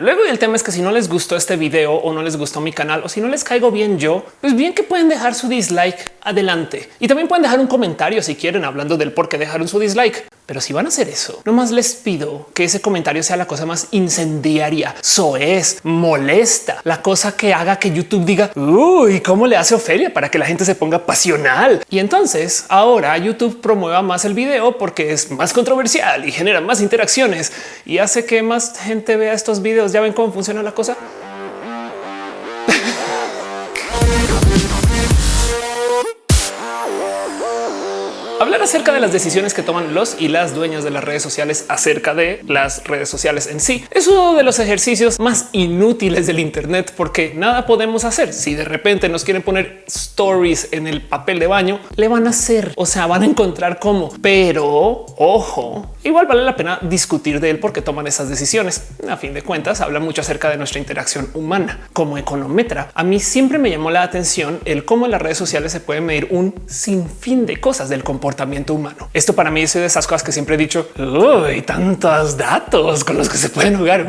Luego el tema es que si no les gustó este video o no les gustó mi canal o si no les caigo bien yo, pues bien que pueden dejar su dislike adelante y también pueden dejar un comentario si quieren hablando del por qué dejaron su dislike. Pero si van a hacer eso, nomás les pido que ese comentario sea la cosa más incendiaria, soez, molesta, la cosa que haga que YouTube diga uy, cómo le hace Ofelia para que la gente se ponga pasional. Y entonces ahora YouTube promueva más el video porque es más controversial y genera más interacciones y hace que más gente vea estos videos. Ya ven cómo funciona la cosa. Hablar acerca de las decisiones que toman los y las dueñas de las redes sociales acerca de las redes sociales en sí es uno de los ejercicios más inútiles del Internet porque nada podemos hacer. Si de repente nos quieren poner stories en el papel de baño, le van a hacer, o sea, van a encontrar cómo. Pero ojo, igual vale la pena discutir de él porque toman esas decisiones. A fin de cuentas, habla mucho acerca de nuestra interacción humana como econometra. A mí siempre me llamó la atención el cómo en las redes sociales se puede medir un sinfín de cosas del comportamiento comportamiento humano. Esto para mí es de esas cosas que siempre he dicho. Hay tantos datos con los que se pueden jugar.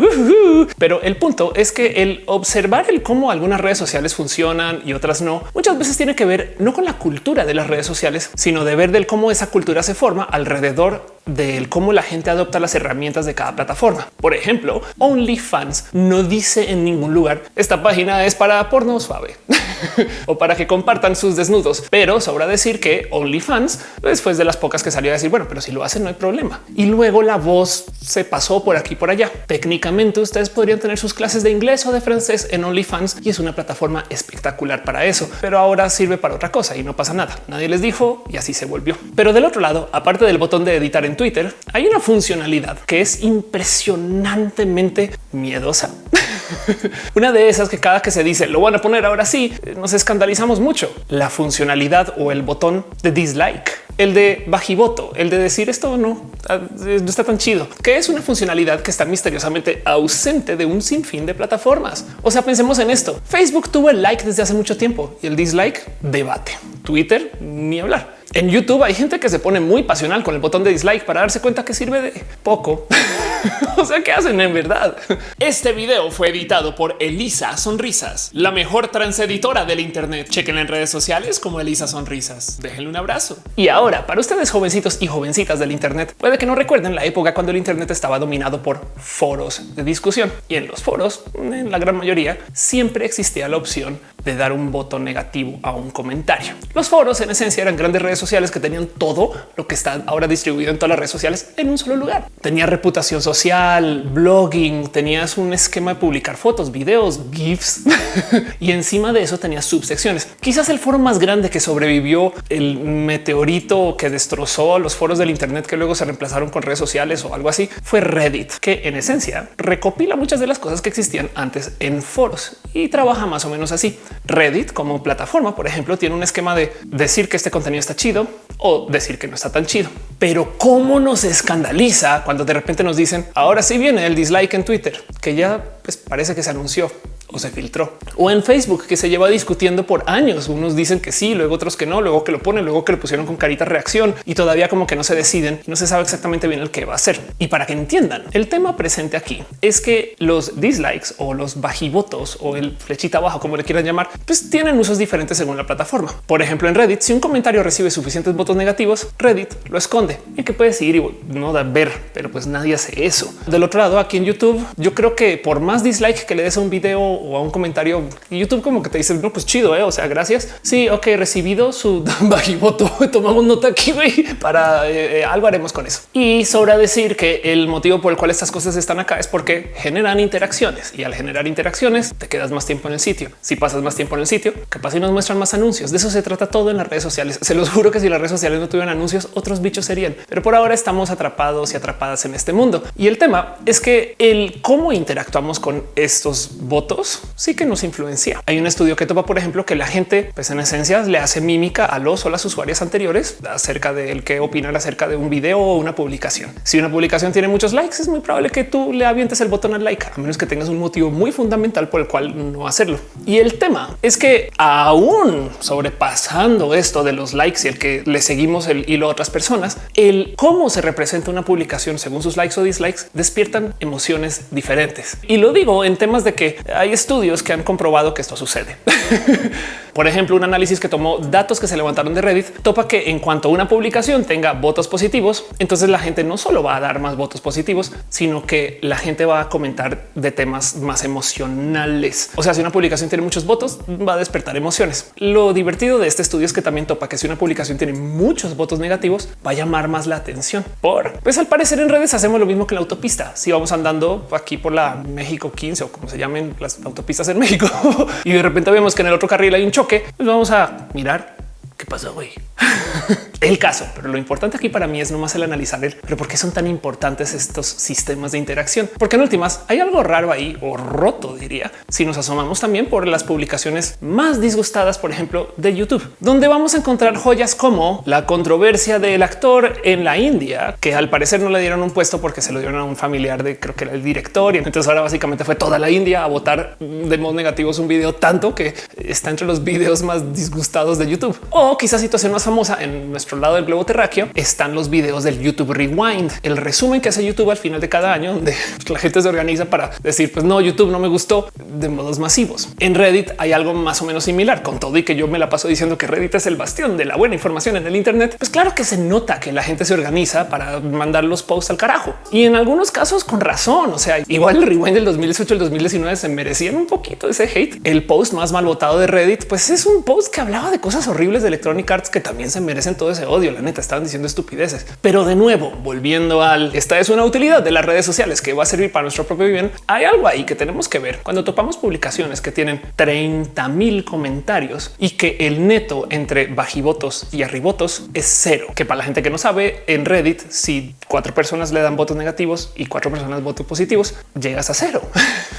Pero el punto es que el observar el cómo algunas redes sociales funcionan y otras no, muchas veces tiene que ver no con la cultura de las redes sociales, sino de ver del cómo esa cultura se forma alrededor del cómo la gente adopta las herramientas de cada plataforma. Por ejemplo, OnlyFans no dice en ningún lugar esta página es para porno suave o para que compartan sus desnudos, pero sobra decir que OnlyFans después de las pocas que salió a decir, bueno, pero si lo hacen no hay problema. Y luego la voz se pasó por aquí por allá. Técnicamente ustedes podrían tener sus clases de inglés o de francés en OnlyFans y es una plataforma espectacular para eso, pero ahora sirve para otra cosa y no pasa nada. Nadie les dijo y así se volvió. Pero del otro lado, aparte del botón de editar en Twitter, hay una funcionalidad que es impresionantemente miedosa. una de esas que cada que se dice lo van a poner ahora sí, nos escandalizamos mucho. La funcionalidad o el botón de dislike el de bajivoto, el de decir esto no, ah, no está tan chido, que es una funcionalidad que está misteriosamente ausente de un sinfín de plataformas. O sea, pensemos en esto. Facebook tuvo el like desde hace mucho tiempo y el dislike debate. Twitter ni hablar. En YouTube hay gente que se pone muy pasional con el botón de dislike para darse cuenta que sirve de poco. o sea, ¿qué hacen en verdad? Este video fue editado por Elisa Sonrisas, la mejor transeditora del Internet. Chequen en redes sociales como Elisa Sonrisas. Déjenle un abrazo. Y ahora, para ustedes jovencitos y jovencitas del Internet, puede que no recuerden la época cuando el Internet estaba dominado por foros de discusión. Y en los foros, en la gran mayoría, siempre existía la opción de dar un voto negativo a un comentario. Los foros en esencia eran grandes redes sociales que tenían todo lo que está ahora distribuido en todas las redes sociales en un solo lugar. Tenía reputación social, blogging, tenías un esquema de publicar fotos, videos, GIFs y encima de eso tenías subsecciones. Quizás el foro más grande que sobrevivió el meteorito que destrozó los foros del Internet que luego se reemplazaron con redes sociales o algo así fue Reddit, que en esencia recopila muchas de las cosas que existían antes en foros y trabaja más o menos así. Reddit como plataforma, por ejemplo, tiene un esquema de decir que este contenido está chido o decir que no está tan chido. Pero cómo nos escandaliza cuando de repente nos dicen ahora sí viene el dislike en Twitter, que ya pues, parece que se anunció o se filtró o en Facebook que se lleva discutiendo por años. Unos dicen que sí, luego otros que no, luego que lo ponen, luego que lo pusieron con carita reacción y todavía como que no se deciden no se sabe exactamente bien el que va a ser. Y para que entiendan el tema presente aquí es que los dislikes o los bajivotos o el flechita abajo, como le quieran llamar, pues tienen usos diferentes según la plataforma. Por ejemplo, en Reddit, si un comentario recibe suficientes votos negativos, Reddit lo esconde y que puedes ir y no da ver, pero pues nadie hace eso. Del otro lado, aquí en YouTube, yo creo que por más dislike que le des a un video o a un comentario YouTube como que te dice no, pues chido, ¿eh? o sea, gracias. Sí, ok, recibido su bajivoto. Tomamos nota aquí para eh, eh, algo haremos con eso. Y sobra decir que el motivo por el cual estas cosas están acá es porque generan interacciones y al generar interacciones te quedas más tiempo en el sitio. Si pasas más tiempo en el sitio, capaz y nos muestran más anuncios. De eso se trata todo en las redes sociales. Se los juro que si las redes sociales no tuvieran anuncios, otros bichos serían. Pero por ahora estamos atrapados y atrapadas en este mundo. Y el tema es que el cómo interactuamos con estos votos sí que nos influencia. Hay un estudio que topa, por ejemplo, que la gente, pues en esencia, le hace mímica a los o las usuarias anteriores acerca del que opinan acerca de un video o una publicación. Si una publicación tiene muchos likes, es muy probable que tú le avientes el botón al like, a menos que tengas un motivo muy fundamental por el cual no hacerlo. Y el tema es que aún sobrepasando esto de los likes y el que le seguimos el hilo a otras personas, el cómo se representa una publicación según sus likes o dislikes despiertan emociones diferentes. Y lo digo en temas de que hay estudios que han comprobado que esto sucede. Por ejemplo, un análisis que tomó datos que se levantaron de Reddit topa que en cuanto una publicación tenga votos positivos, entonces la gente no solo va a dar más votos positivos, sino que la gente va a comentar de temas más emocionales. O sea, si una publicación tiene muchos votos, va a despertar emociones. Lo divertido de este estudio es que también topa que si una publicación tiene muchos votos negativos, va a llamar más la atención. Por pues al parecer en redes hacemos lo mismo que la autopista. Si vamos andando aquí por la México 15 o como se llamen las autopistas en México y de repente vemos que en el otro carril hay un choque, pues vamos a mirar qué pasó hoy. el caso, pero lo importante aquí para mí es nomás el analizar el, pero por qué son tan importantes estos sistemas de interacción, porque en últimas hay algo raro ahí o roto, diría, si nos asomamos también por las publicaciones más disgustadas, por ejemplo, de YouTube, donde vamos a encontrar joyas como la controversia del actor en la India, que al parecer no le dieron un puesto porque se lo dieron a un familiar de creo que era el director. Y entonces ahora básicamente fue toda la India a votar de modo negativo. Un video tanto que está entre los videos más disgustados de YouTube o quizás situación más famosa en nuestro lado del globo terráqueo están los videos del YouTube Rewind, el resumen que hace YouTube al final de cada año, donde la gente se organiza para decir, pues no, YouTube no me gustó de modos masivos. En Reddit hay algo más o menos similar, con todo y que yo me la paso diciendo que Reddit es el bastión de la buena información en el Internet. Pues claro que se nota que la gente se organiza para mandar los posts al carajo y en algunos casos con razón. O sea, igual el rewind del 2018 el 2019 se merecían un poquito ese hate. El post más mal votado de Reddit, pues es un post que hablaba de cosas horribles de Electronic Arts que también se merecen todo ese odio. La neta estaban diciendo estupideces, pero de nuevo, volviendo al esta es una utilidad de las redes sociales que va a servir para nuestro propio bien. Hay algo ahí que tenemos que ver cuando topamos publicaciones que tienen 30 mil comentarios y que el neto entre bajivotos y arribotos es cero. Que para la gente que no sabe en Reddit, si cuatro personas le dan votos negativos y cuatro personas votos positivos, llegas a cero.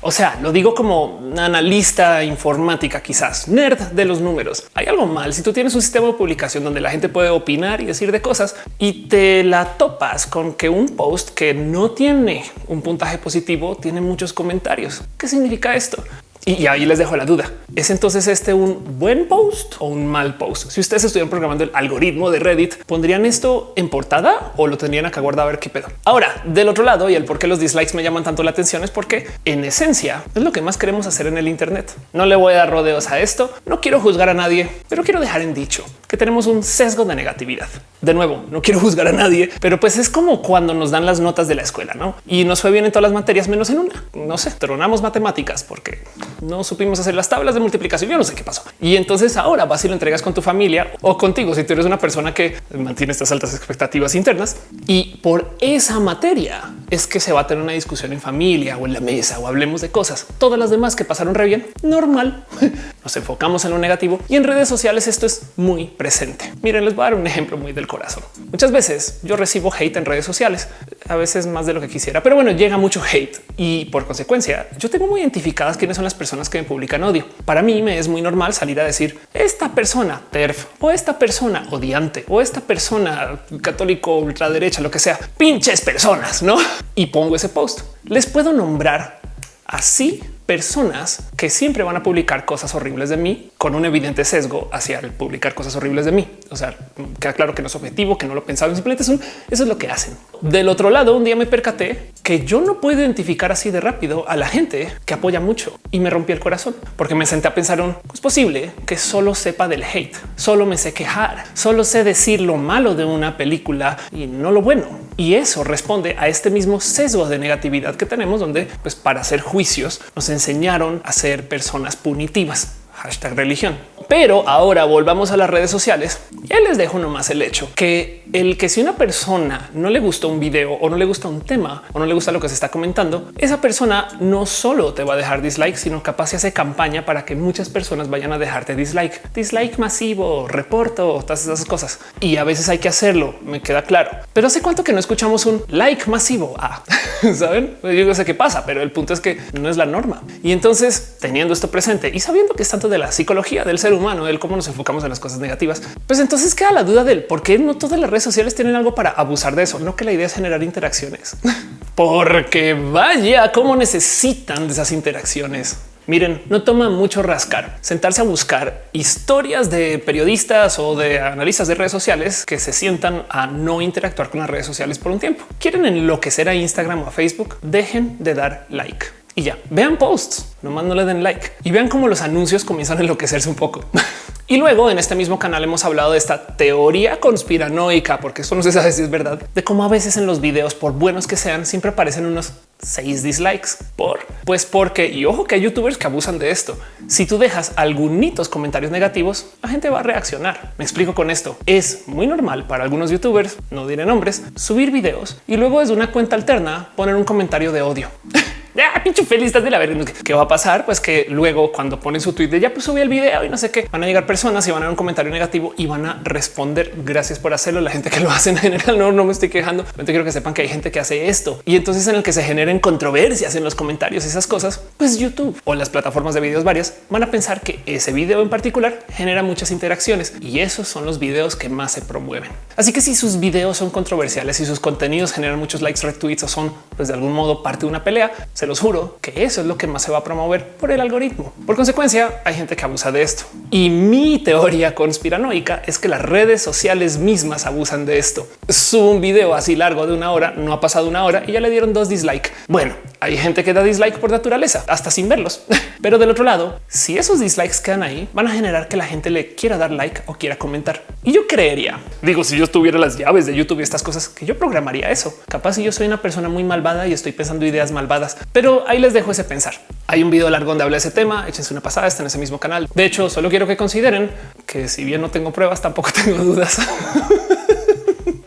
o sea, lo digo como analista informática, quizás nerd de los números. Hay algo mal si tú tienes un sistema de publicación donde la gente puede opinar y decir de cosas y te la topas con que un post que no tiene un puntaje positivo tiene muchos comentarios. ¿Qué significa esto? Y ahí les dejo la duda. ¿Es entonces este un buen post o un mal post? Si ustedes estuvieran programando el algoritmo de Reddit, ¿pondrían esto en portada o lo tendrían acá guardado a ver qué pedo? Ahora, del otro lado, y el por qué los dislikes me llaman tanto la atención es porque en esencia es lo que más queremos hacer en el Internet. No le voy a dar rodeos a esto. No quiero juzgar a nadie, pero quiero dejar en dicho que tenemos un sesgo de negatividad. De nuevo, no quiero juzgar a nadie, pero pues es como cuando nos dan las notas de la escuela, ¿no? Y nos fue bien en todas las materias menos en una. No sé, tronamos matemáticas porque no supimos hacer las tablas de multiplicación. Yo no sé qué pasó. Y entonces ahora vas y lo entregas con tu familia o contigo si tú eres una persona que mantiene estas altas expectativas internas y por esa materia es que se va a tener una discusión en familia o en la mesa o hablemos de cosas. Todas las demás que pasaron re bien, normal. Nos enfocamos en lo negativo y en redes sociales esto es muy presente. Miren, les voy a dar un ejemplo muy del corazón. Muchas veces yo recibo hate en redes sociales, a veces más de lo que quisiera, pero bueno, llega mucho hate y por consecuencia yo tengo muy identificadas quiénes son las personas que me publican odio. Para mí me es muy normal salir a decir esta persona TERF o esta persona odiante o esta persona católico ultraderecha, lo que sea, pinches personas, no? Y pongo ese post. Les puedo nombrar así personas que siempre van a publicar cosas horribles de mí con un evidente sesgo hacia el publicar cosas horribles de mí. O sea, queda claro que no es objetivo, que no lo pensaron, simplemente eso es lo que hacen. Del otro lado, un día me percaté que yo no puedo identificar así de rápido a la gente que apoya mucho y me rompí el corazón porque me senté a pensar un es posible que solo sepa del hate, solo me sé quejar, solo sé decir lo malo de una película y no lo bueno. Y eso responde a este mismo sesgo de negatividad que tenemos, donde pues para hacer juicios nos enseñaron a ser personas punitivas hashtag religión. Pero ahora volvamos a las redes sociales. Ya les dejo nomás el hecho que el que si una persona no le gusta un video o no le gusta un tema o no le gusta lo que se está comentando, esa persona no solo te va a dejar dislike, sino capaz se hace campaña para que muchas personas vayan a dejarte dislike, dislike masivo, reporto, todas esas cosas. Y a veces hay que hacerlo, me queda claro. Pero hace cuánto que no escuchamos un like masivo. Ah, saben, yo no sé qué pasa, pero el punto es que no es la norma. Y entonces teniendo esto presente y sabiendo que es tanto de la psicología del ser humano, del cómo nos enfocamos en las cosas negativas, pues entonces queda la duda del por qué no todas las redes sociales tienen algo para abusar de eso. No que la idea es generar interacciones, porque vaya cómo necesitan de esas interacciones. Miren, no toma mucho rascar, sentarse a buscar historias de periodistas o de analistas de redes sociales que se sientan a no interactuar con las redes sociales por un tiempo. Quieren enloquecer a Instagram o a Facebook, dejen de dar like y ya vean posts, nomás no le den like y vean cómo los anuncios comienzan a enloquecerse un poco. y luego en este mismo canal hemos hablado de esta teoría conspiranoica, porque esto no se sabe si es verdad, de cómo a veces en los videos, por buenos que sean, siempre aparecen unos seis dislikes por pues porque y ojo que hay youtubers que abusan de esto. Si tú dejas algunos comentarios negativos, la gente va a reaccionar. Me explico con esto. Es muy normal para algunos youtubers, no diré nombres, subir videos y luego desde una cuenta alterna poner un comentario de odio. ya pinche feliz de la verga. ¿Qué va a pasar? Pues que luego cuando ponen su tweet de ya pues subí el video y no sé qué, van a llegar personas y van a dar un comentario negativo y van a responder gracias por hacerlo. La gente que lo hace en general no, no me estoy quejando. Yo quiero que sepan que hay gente que hace esto y entonces en el que se generen controversias en los comentarios, esas cosas, pues YouTube o las plataformas de videos varias van a pensar que ese video en particular genera muchas interacciones y esos son los videos que más se promueven. Así que si sus videos son controversiales y sus contenidos generan muchos likes, retweets o son pues de algún modo parte de una pelea, los juro que eso es lo que más se va a promover por el algoritmo. Por consecuencia, hay gente que abusa de esto. Y mi teoría conspiranoica es que las redes sociales mismas abusan de esto. Subo un video así largo de una hora, no ha pasado una hora y ya le dieron dos dislikes. Bueno, hay gente que da dislike por naturaleza, hasta sin verlos. Pero del otro lado, si esos dislikes quedan ahí, van a generar que la gente le quiera dar like o quiera comentar. Y yo creería, digo, si yo tuviera las llaves de YouTube y estas cosas, que yo programaría eso. Capaz si yo soy una persona muy malvada y estoy pensando ideas malvadas, pero ahí les dejo ese pensar. Hay un video largo donde habla de ese tema. Échense una pasada, está en ese mismo canal. De hecho, solo quiero que consideren que si bien no tengo pruebas, tampoco tengo dudas.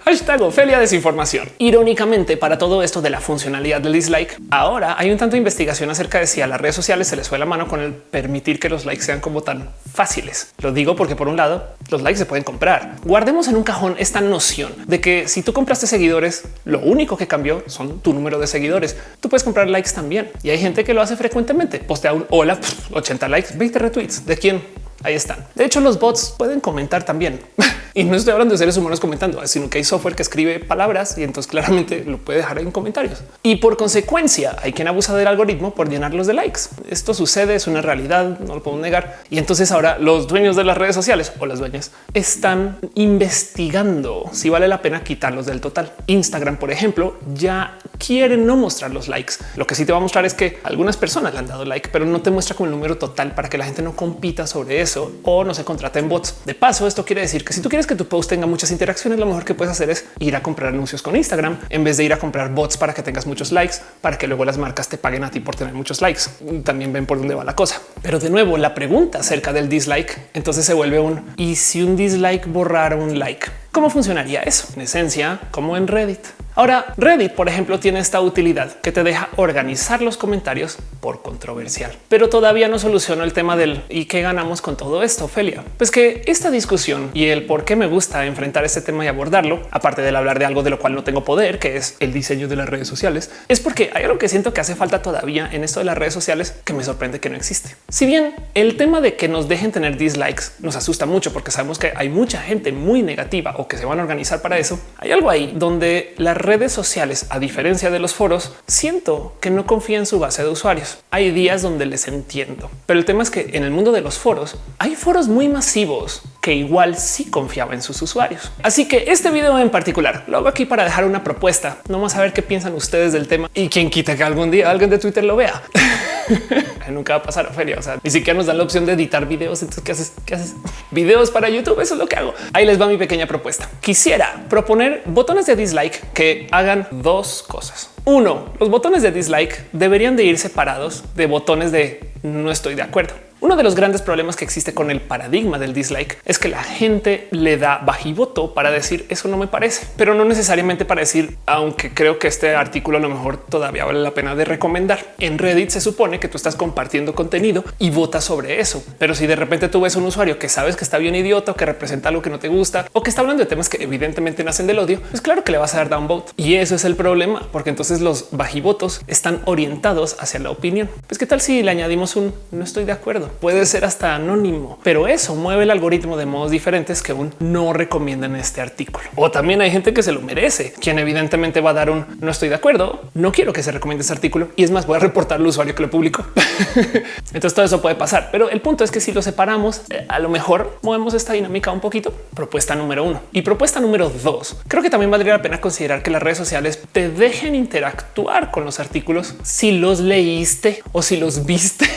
Hashtag Ofelia desinformación. Irónicamente, para todo esto de la funcionalidad del dislike, ahora hay un tanto de investigación acerca de si a las redes sociales se les fue la mano con el permitir que los likes sean como tan fáciles. Lo digo porque por un lado, los likes se pueden comprar. Guardemos en un cajón esta noción de que si tú compraste seguidores, lo único que cambió son tu número de seguidores. Tú puedes comprar likes también y hay gente que lo hace frecuentemente. Postea un hola, 80 likes, 20 retweets. ¿De quién? Ahí están. De hecho, los bots pueden comentar también. y no estoy hablando de seres humanos comentando, sino que hay software que escribe palabras y entonces claramente lo puede dejar en comentarios. Y por consecuencia, hay quien abusa del algoritmo por llenarlos de likes. Esto sucede, es una realidad, no lo puedo negar. Y entonces ahora los dueños de las redes sociales o las dueñas están investigando si vale la pena quitarlos del total. Instagram, por ejemplo, ya quieren no mostrar los likes. Lo que sí te va a mostrar es que algunas personas le han dado like, pero no te muestra como el número total para que la gente no compita sobre eso o no se contrata en bots. De paso, esto quiere decir que si tú quieres que tu post tenga muchas interacciones, lo mejor que puedes hacer es ir a comprar anuncios con Instagram en vez de ir a comprar bots para que tengas muchos likes, para que luego las marcas te paguen a ti por tener muchos likes. También ven por dónde va la cosa. Pero de nuevo, la pregunta acerca del dislike entonces se vuelve un y si un dislike borrara un like, ¿cómo funcionaría eso? En esencia, como en Reddit. Ahora, Reddit, por ejemplo, tiene esta utilidad que te deja organizar los comentarios por controversial, pero todavía no soluciona el tema del y qué ganamos con todo esto, Ophelia. Pues que esta discusión y el por qué me gusta enfrentar este tema y abordarlo, aparte del hablar de algo de lo cual no tengo poder, que es el diseño de las redes sociales, es porque hay algo que siento que hace falta todavía en esto de las redes sociales que me sorprende que no existe. Si bien el tema de que nos dejen tener dislikes nos asusta mucho porque sabemos que hay mucha gente muy negativa o que se van a organizar para eso, hay algo ahí donde la redes sociales, a diferencia de los foros, siento que no confía en su base de usuarios. Hay días donde les entiendo, pero el tema es que en el mundo de los foros hay foros muy masivos que igual sí confiaba en sus usuarios. Así que este video en particular lo hago aquí para dejar una propuesta, no más a ver qué piensan ustedes del tema y quien quita que algún día alguien de Twitter lo vea. Nunca va a pasar a feria. O sea, ni siquiera nos dan la opción de editar videos. Entonces, ¿qué haces? ¿Qué haces? Videos para YouTube. Eso es lo que hago. Ahí les va mi pequeña propuesta. Quisiera proponer botones de dislike que hagan dos cosas. Uno, los botones de dislike deberían de ir separados de botones de no estoy de acuerdo. Uno de los grandes problemas que existe con el paradigma del dislike es que la gente le da bajivoto para decir eso no me parece, pero no necesariamente para decir, aunque creo que este artículo a lo mejor todavía vale la pena de recomendar. En Reddit se supone que tú estás compartiendo contenido y votas sobre eso. Pero si de repente tú ves un usuario que sabes que está bien idiota o que representa algo que no te gusta o que está hablando de temas que evidentemente nacen del odio, pues claro que le vas a dar downvote. Y eso es el problema, porque entonces los bajivotos están orientados hacia la opinión. Pues qué tal si le añadimos un no estoy de acuerdo puede ser hasta anónimo, pero eso mueve el algoritmo de modos diferentes que aún no recomiendan este artículo. O también hay gente que se lo merece, quien evidentemente va a dar un no estoy de acuerdo, no quiero que se recomiende este artículo y es más, voy a reportar al usuario que lo publicó. Entonces todo eso puede pasar, pero el punto es que si lo separamos, eh, a lo mejor movemos esta dinámica un poquito. Propuesta número uno y propuesta número dos. Creo que también valdría la pena considerar que las redes sociales te dejen interactuar con los artículos si los leíste o si los viste.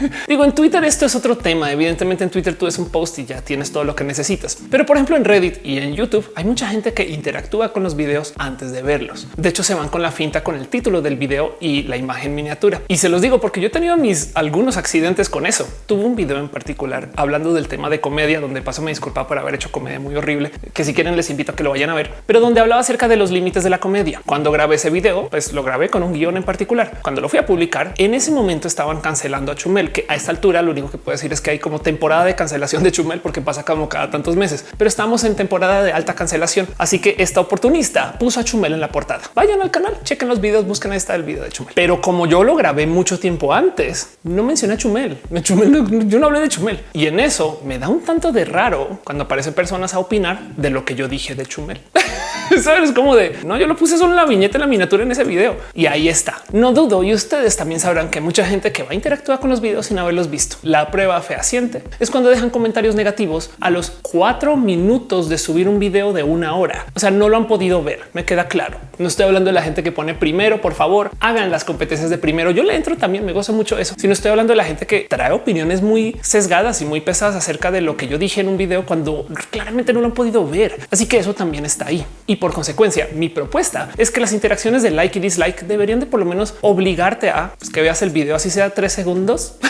Digo, en Twitter esto es otro tema. Evidentemente en Twitter tú es un post y ya tienes todo lo que necesitas. Pero por ejemplo en Reddit y en YouTube hay mucha gente que interactúa con los videos antes de verlos. De hecho se van con la finta con el título del video y la imagen miniatura. Y se los digo porque yo he tenido mis algunos accidentes con eso. Tuve un video en particular hablando del tema de comedia donde paso me disculpa por haber hecho comedia muy horrible, que si quieren les invito a que lo vayan a ver, pero donde hablaba acerca de los límites de la comedia. Cuando grabé ese video, pues lo grabé con un guion en particular. Cuando lo fui a publicar, en ese momento estaban cancelando a Chumel que a esta altura lo único que puedo decir es que hay como temporada de cancelación de Chumel porque pasa como cada tantos meses, pero estamos en temporada de alta cancelación. Así que esta oportunista puso a Chumel en la portada. Vayan al canal, chequen los videos, busquen está el video de Chumel. Pero como yo lo grabé mucho tiempo antes, no mencioné a Chumel. Chumel yo no hablé de Chumel y en eso me da un tanto de raro cuando aparecen personas a opinar de lo que yo dije de Chumel. Sabes como de no, yo lo puse solo en la viñeta, en la miniatura en ese video y ahí está. No dudo y ustedes también sabrán que mucha gente que va a interactuar con los videos sin haberlos visto. La prueba fehaciente es cuando dejan comentarios negativos a los cuatro minutos de subir un video de una hora. O sea, no lo han podido ver. Me queda claro. No estoy hablando de la gente que pone primero, por favor, hagan las competencias de primero. Yo le entro también, me gozo mucho eso. Si no estoy hablando de la gente que trae opiniones muy sesgadas y muy pesadas acerca de lo que yo dije en un video cuando claramente no lo han podido ver. Así que eso también está ahí. Y por consecuencia, mi propuesta es que las interacciones de like y dislike deberían de por lo menos obligarte a pues, que veas el video así sea tres segundos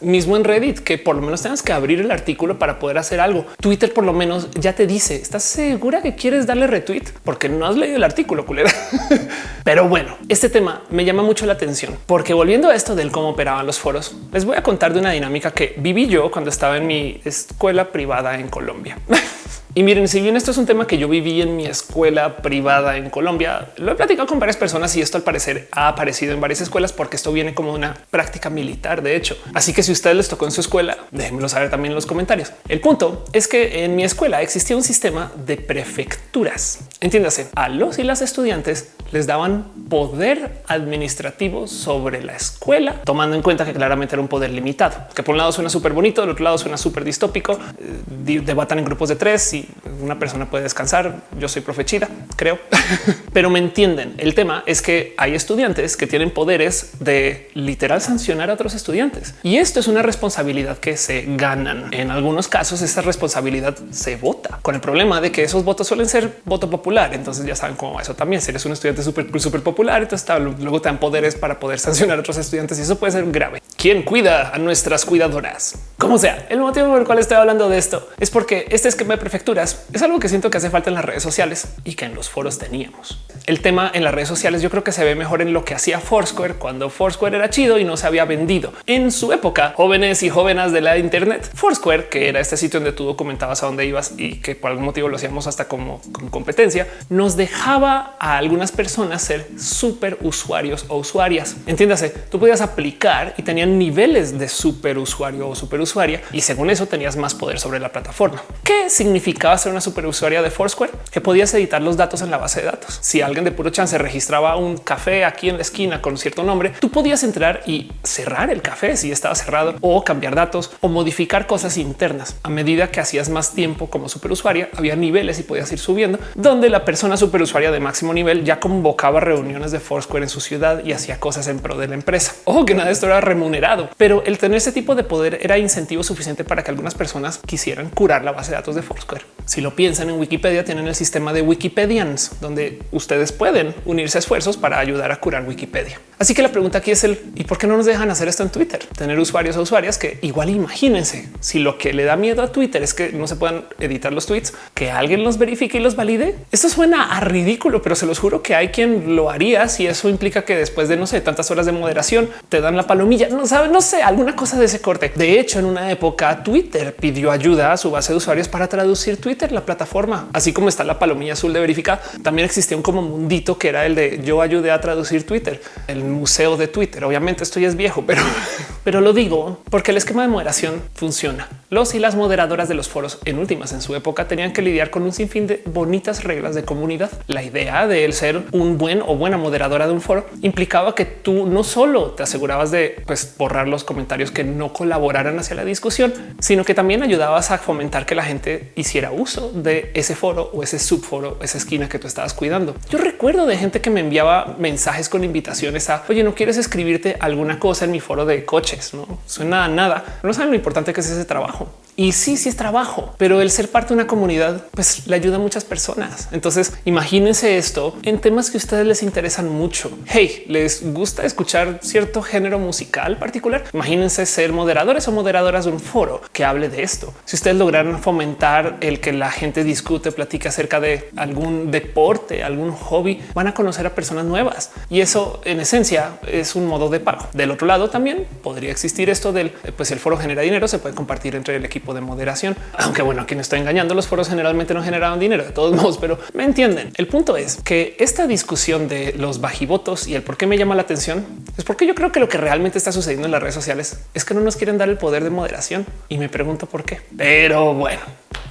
mismo en Reddit, que por lo menos tengas que abrir el artículo para poder hacer algo. Twitter por lo menos ya te dice, ¿estás segura que quieres darle retweet? Porque no has leído el artículo, culera. Pero bueno, este tema me llama mucho la atención porque volviendo a esto del cómo operaban los foros, les voy a contar de una dinámica que viví yo cuando estaba en mi escuela privada en Colombia. Y miren, si bien esto es un tema que yo viví en mi escuela privada en Colombia, lo he platicado con varias personas y esto al parecer ha aparecido en varias escuelas porque esto viene como una práctica militar, de hecho. Así que si ustedes les tocó en su escuela, déjenmelo saber también en los comentarios. El punto es que en mi escuela existía un sistema de prefecturas. Entiéndase, a los y las estudiantes les daban poder administrativo sobre la escuela, tomando en cuenta que claramente era un poder limitado, que por un lado suena súper bonito, del otro lado suena súper distópico, eh, debatan en grupos de tres y una persona puede descansar. Yo soy profe chida, creo, pero me entienden. El tema es que hay estudiantes que tienen poderes de literal sancionar a otros estudiantes y esto es una responsabilidad que se ganan. En algunos casos, esa responsabilidad se vota con el problema de que esos votos suelen ser voto popular. Entonces ya saben cómo eso también. Si eres un estudiante súper, súper popular, entonces luego te dan poderes para poder sancionar a otros estudiantes y eso puede ser grave. ¿Quién cuida a nuestras cuidadoras? Como sea, el motivo por el cual estoy hablando de esto es porque este esquema de prefectura es algo que siento que hace falta en las redes sociales y que en los foros teníamos. El tema en las redes sociales yo creo que se ve mejor en lo que hacía Foursquare cuando Foursquare era chido y no se había vendido. En su época, jóvenes y jóvenes de la Internet, Foursquare, que era este sitio donde tú documentabas a dónde ibas y que por algún motivo lo hacíamos hasta como, como competencia, nos dejaba a algunas personas ser súper usuarios o usuarias. Entiéndase, tú podías aplicar y tenían niveles de super usuario o super usuaria y según eso tenías más poder sobre la plataforma. ¿Qué significa a ser una superusuaria de Foursquare que podías editar los datos en la base de datos. Si alguien de puro chance registraba un café aquí en la esquina con cierto nombre, tú podías entrar y cerrar el café si estaba cerrado o cambiar datos o modificar cosas internas. A medida que hacías más tiempo como superusuaria, había niveles y podías ir subiendo donde la persona superusuaria de máximo nivel ya convocaba reuniones de Foursquare en su ciudad y hacía cosas en pro de la empresa. Ojo que nada de esto era remunerado, pero el tener ese tipo de poder era incentivo suficiente para que algunas personas quisieran curar la base de datos de Foursquare. Si lo piensan en Wikipedia, tienen el sistema de Wikipedians, donde ustedes pueden unirse a esfuerzos para ayudar a curar Wikipedia. Así que la pregunta aquí es el y por qué no nos dejan hacer esto en Twitter? Tener usuarios o usuarias que igual imagínense si lo que le da miedo a Twitter es que no se puedan editar los tweets, que alguien los verifique y los valide. Esto suena a ridículo, pero se los juro que hay quien lo haría si eso implica que después de no sé tantas horas de moderación te dan la palomilla. Sabe, no sé, alguna cosa de ese corte. De hecho, en una época Twitter pidió ayuda a su base de usuarios para traducir Twitter, la plataforma, así como está la palomilla azul de verificar. También existía un como mundito que era el de yo ayudé a traducir Twitter, el museo de Twitter. Obviamente esto ya es viejo, pero, pero lo digo porque el esquema de moderación funciona. Los y las moderadoras de los foros en últimas en su época tenían que lidiar con un sinfín de bonitas reglas de comunidad. La idea de él ser un buen o buena moderadora de un foro implicaba que tú no solo te asegurabas de pues, borrar los comentarios que no colaboraran hacia la discusión, sino que también ayudabas a fomentar que la gente hiciera uso de ese foro o ese subforo, esa esquina que tú estabas cuidando. Yo recuerdo de gente que me enviaba mensajes con invitaciones a oye, no quieres escribirte alguna cosa en mi foro de coches. No suena a nada. No saben lo importante que es ese trabajo. Y sí, sí es trabajo, pero el ser parte de una comunidad pues le ayuda a muchas personas. Entonces imagínense esto en temas que a ustedes les interesan mucho. Hey, les gusta escuchar cierto género musical particular. Imagínense ser moderadores o moderadoras de un foro que hable de esto. Si ustedes lograran fomentar el que la gente discute, platica acerca de algún deporte, algún hobby, van a conocer a personas nuevas y eso en esencia es un modo de pago. Del otro lado también podría existir esto del pues el foro genera dinero, se puede compartir entre el equipo de moderación. Aunque bueno, quien estoy engañando, los foros generalmente no generaban dinero de todos modos, pero me entienden. El punto es que esta discusión de los bajivotos y el por qué me llama la atención es porque yo creo que lo que realmente está sucediendo en las redes sociales es que no nos quieren dar el poder de moderación y me pregunto por qué. Pero bueno,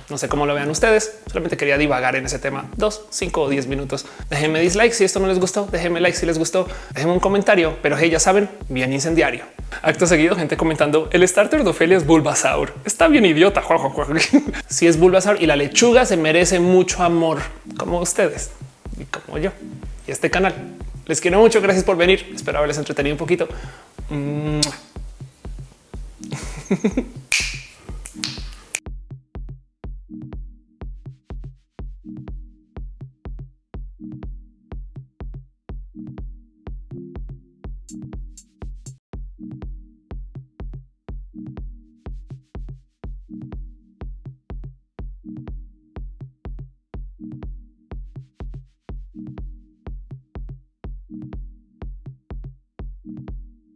no sé cómo lo vean ustedes. Solamente quería divagar en ese tema dos, cinco o diez minutos. Déjenme dislike si esto no les gustó. Déjenme like si les gustó. Déjenme un comentario, pero hey, ya saben, bien incendiario. Acto seguido, gente comentando el starter de Ofelia es Bulbasaur. Está bien idiota. Si es Bulbasaur y la lechuga se merece mucho amor como ustedes y como yo y este canal. Les quiero mucho. Gracias por venir. Espero haberles entretenido un poquito.